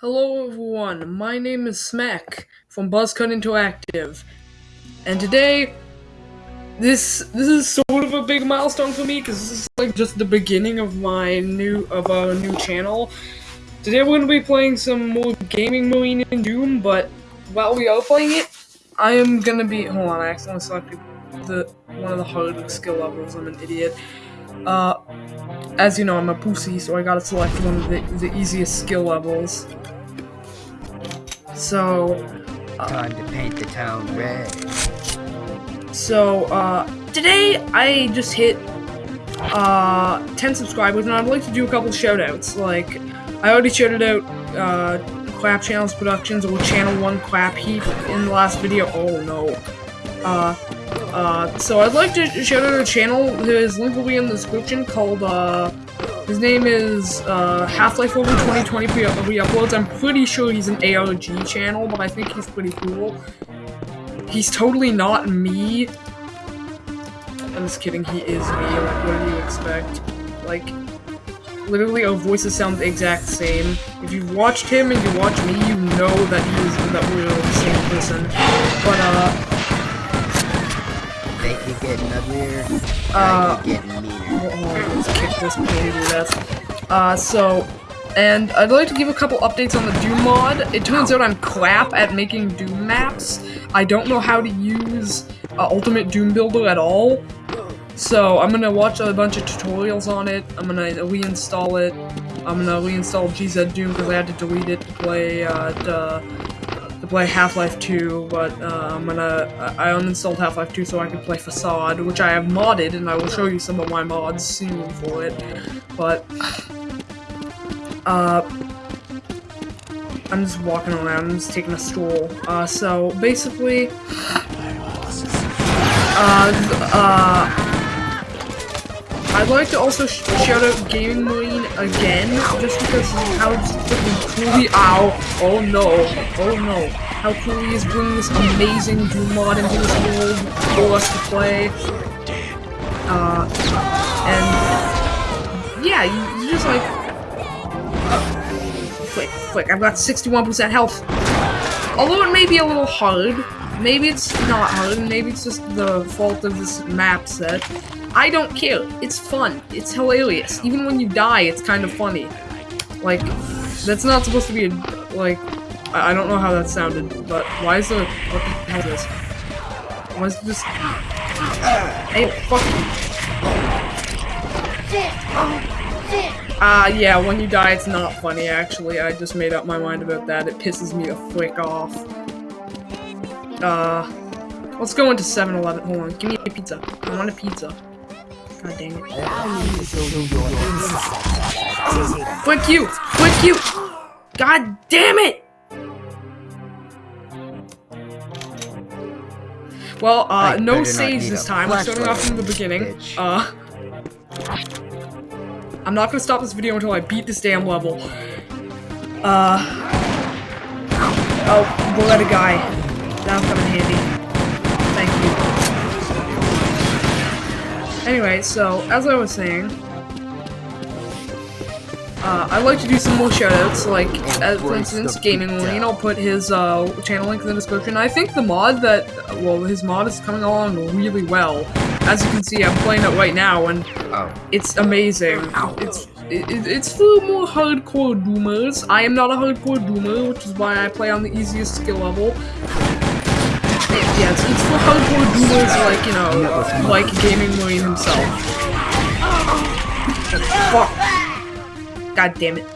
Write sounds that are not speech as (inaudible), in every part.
Hello everyone, my name is Smack from Buzzcut Interactive, and today, this this is sort of a big milestone for me because this is like just the beginning of my new of a new channel. Today we're gonna be playing some more gaming Marine in Doom, but while we are playing it, I am gonna be hold on, I accidentally selected the one of the hard skill levels. I'm an idiot. Uh, as you know, I'm a pussy, so I gotta select one of the, the easiest skill levels. So, uh, time to paint the town red. So, uh, today I just hit uh 10 subscribers, and I'd like to do a couple shoutouts. Like, I already shouted out uh, Clap Channels Productions or Channel One Clap Heap in the last video. Oh no. Uh, uh, so I'd like to shout out a channel. His link will be in the description called uh his name is uh, Half-Life Over 2020 re-uploads. I'm pretty sure he's an ARG channel, but I think he's pretty cool. He's totally not me. I'm just kidding, he is me. Like, what do you expect? Like, literally our voices sound the exact same. If you've watched him and you watch me, you know that he is that we're the same person. But uh They keep getting uglier. Uh, getting meaner. let's kick this to death. Uh, so, and I'd like to give a couple updates on the Doom mod. It turns out I'm crap at making Doom maps. I don't know how to use uh, Ultimate Doom Builder at all. So I'm gonna watch a bunch of tutorials on it. I'm gonna reinstall it. I'm gonna reinstall GZ Doom because I had to delete it to play uh, the play Half-Life 2, but uh, I'm gonna I uninstalled Half-Life 2 so I could play Facade, which I have modded, and I will show you some of my mods soon for it. But uh, I'm just walking around, I'm just taking a stroll. Uh, so basically, uh, uh. I'd like to also sh shout out Gaming Marine again, just because how freaking cool he- Ow! Oh no! Oh no! How cool he is bringing this amazing Doom mod into this world for us to play. Uh, and yeah, you, just like quick, quick. I've got 61% health. Although it may be a little hard, maybe it's not hard, maybe it's just the fault of this map set. I don't care. It's fun. It's hilarious. Even when you die, it's kind of funny. Like, that's not supposed to be, a, like, I, I don't know how that sounded, but why is there, what the hell is this? Why is this, hey, fuck Ah, uh, yeah, when you die, it's not funny, actually. I just made up my mind about that. It pisses me the frick off. Uh, let's go into 7-Eleven. Hold on, give me a pizza. I want a pizza. God dang it. Quick you! Quick you! God damn it! Well, uh, no saves this time. We're starting off from the beginning. Uh, I'm not gonna stop this video until I beat this damn level. Uh, oh, bullet a guy. That'll come in handy. Thank you. Anyway, so, as I was saying, uh, I'd like to do some more shoutouts, like, uh, for instance, Gaming Marine, I'll put his uh, channel link in the description. I think the mod that, well, his mod is coming along really well. As you can see, I'm playing it right now, and oh. it's amazing. It's it, it's for more hardcore doomers. I am not a hardcore doomer, which is why I play on the easiest skill level. Yeah, it's, it's for hardcore doomers like, you know, like Gaming Marine himself. Fuck. God damn it.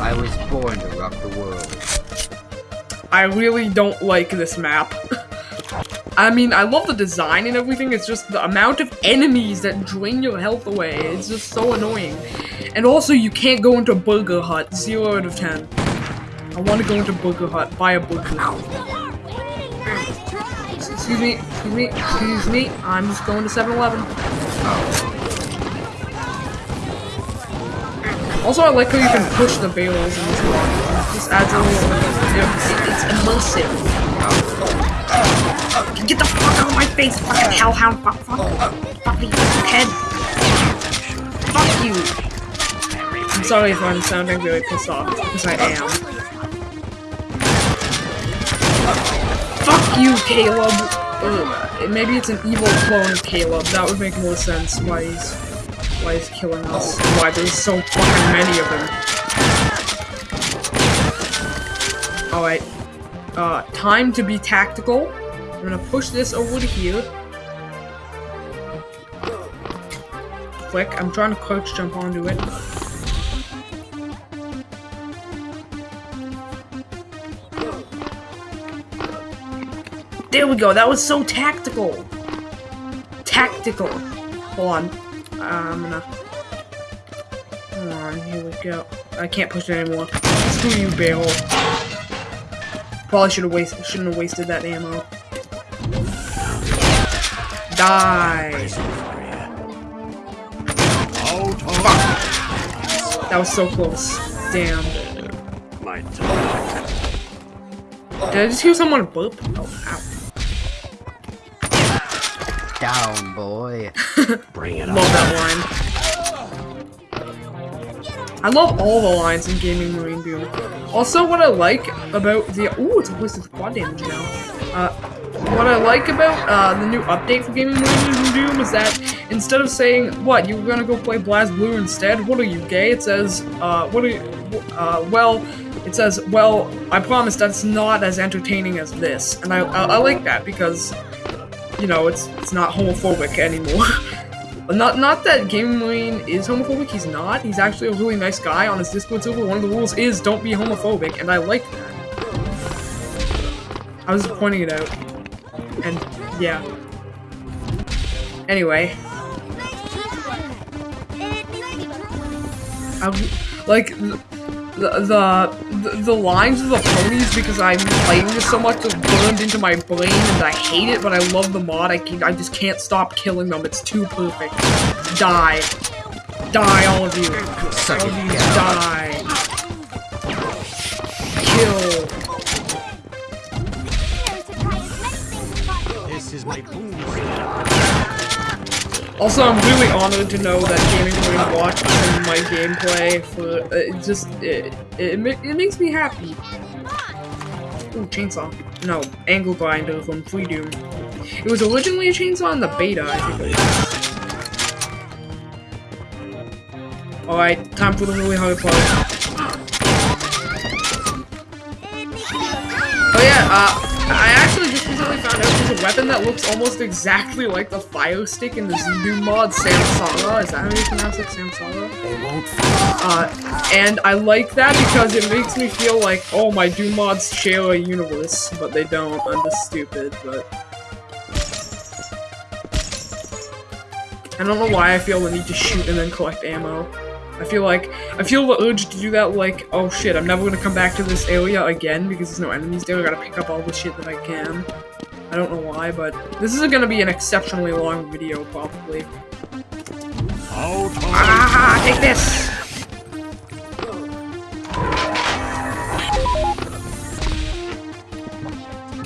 I was born to rock the world. I really don't like this map. (laughs) I mean, I love the design and everything, it's just the amount of enemies that drain your health away. It's just so annoying. And also, you can't go into Burger Hut. 0 out of 10. I want to go into Burger Hut, buy a burger. Excuse me, excuse me, excuse me. I'm just going to 7-Eleven. Also, I like how you can push the barrels in this one. Just adds a little... It's immersive. Get the fuck out of my face, fucking hellhound! Fuck, fuck, fuck me, head. Fuck you. I'm sorry if I'm sounding really pissed off, because I am. Fuck you, Caleb! Ugh, maybe it's an evil clone of Caleb. That would make more sense why he's why he's killing us. Why there's so fucking many of them. Alright. Uh, time to be tactical. I'm gonna push this over here. Quick, I'm trying to crouch jump onto it. There we go. That was so tactical. Tactical. Hold on. Uh, I'm gonna. Hold on. Here we go. I can't push it anymore. Screw you, barrel. Probably should have wasted. Shouldn't have wasted that ammo. Die. Fuck. That was so close. Damn. My Did I just hear someone burp? Oh, ow. Down, boy. (laughs) Bring it Love that line. I love all the lines in Gaming Marine Doom. Also, what I like about the ooh, it's a waste of quad damage now. Uh, what I like about uh, the new update for Gaming Marine Doom is that instead of saying what you're gonna go play Blast Blue instead, what are you gay? It says uh, what are you, uh, well. It says, well, I promise that's not as entertaining as this, and I, I, I like that because you know, it's it's not homophobic anymore. (laughs) not not that Gaming Marine is homophobic, he's not. He's actually a really nice guy on his Discord server. One of the rules is don't be homophobic, and I like that. I was pointing it out. And yeah. Anyway. I, like the, the the lines of the ponies because I'm playing this so much just burned into my brain and I hate it, but I love the mod. I can, I just can't stop killing them. It's too perfect. Die. Die, all of you. Suck all of you down. die. Kill. This is my boom. Also, I'm really honored to know that Gaming Marine watched my gameplay. For uh, it just it, it it makes me happy. Ooh, chainsaw. No, angle grinder from Free Doom. It was originally a chainsaw in the beta. Alright, time for the really hard part. Oh yeah, uh, I recently found out there's a weapon that looks almost exactly like the fire stick in the ZDoom mod, Samsara. Is that how you pronounce it, Samsara? They won't Uh, and I like that because it makes me feel like, oh, my Doom mods share a universe, but they don't. I'm just stupid, but... I don't know why I feel the need to shoot and then collect ammo. I feel like, I feel the urge to do that like, oh shit, I'm never gonna come back to this area again because there's no enemies there, I gotta pick up all the shit that I can. I don't know why, but this is gonna be an exceptionally long video, probably. Ah, take this!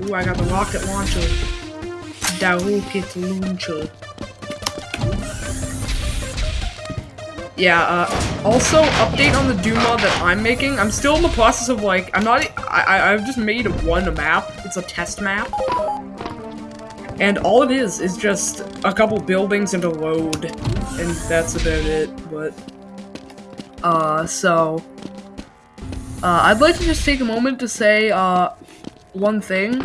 Ooh, I got the rocket launcher. Rocket launcher. Yeah, uh, also, update on the Doom mod that I'm making. I'm still in the process of, like, I'm not, I, I, I've just made one map. It's a test map. And all it is, is just a couple buildings and a road. And that's about it, but... Uh, so... Uh, I'd like to just take a moment to say, uh, one thing.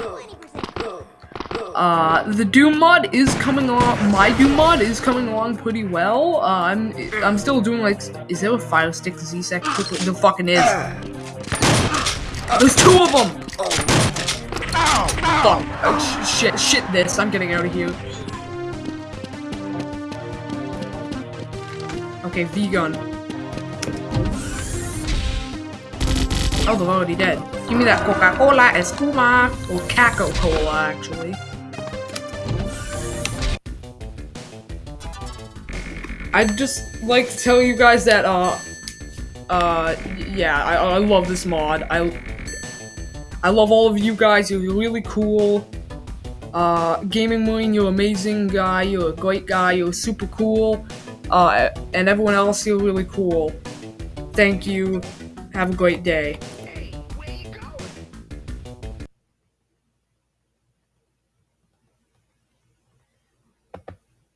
Uh, the Doom mod is coming along, my Doom mod is coming along pretty well. Uh, I'm, I'm still doing, like, is there a fire stick Z-Sec? The fucking is. There's two of them! Fuck. Oh, sh shit, shit this. I'm getting out of here. Okay, V-gun. Oh, they're already dead. Give me that Coca-Cola Espuma. Or Caco-Cola, actually. I'd just like to tell you guys that, uh, uh, yeah, I, I love this mod. I, I love all of you guys. You're really cool. Uh, Gaming Marine, you're amazing guy. You're a great guy. You're super cool. Uh, and everyone else, you're really cool. Thank you. Have a great day.